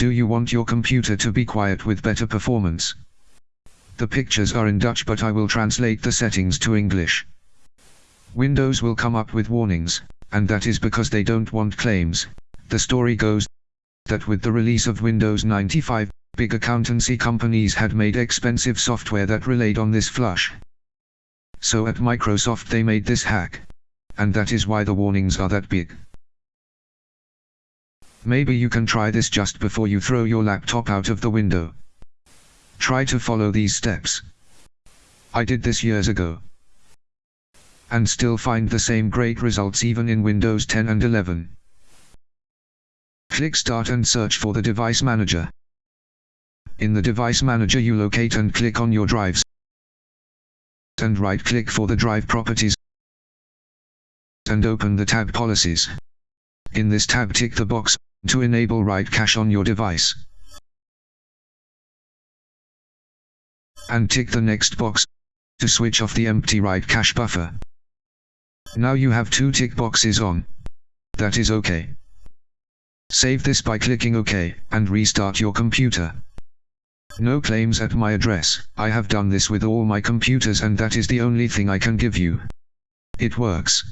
Do you want your computer to be quiet with better performance? The pictures are in Dutch but I will translate the settings to English. Windows will come up with warnings, and that is because they don't want claims. The story goes that with the release of Windows 95, big accountancy companies had made expensive software that relied on this flush. So at Microsoft they made this hack. And that is why the warnings are that big. Maybe you can try this just before you throw your laptop out of the window. Try to follow these steps. I did this years ago. And still find the same great results even in Windows 10 and 11. Click Start and search for the Device Manager. In the Device Manager you locate and click on your drives. And right-click for the drive properties. And open the tab Policies. In this tab tick the box to enable write cache on your device. And tick the next box to switch off the empty write cache buffer. Now you have two tick boxes on. That is okay. Save this by clicking OK, and restart your computer. No claims at my address, I have done this with all my computers and that is the only thing I can give you. It works.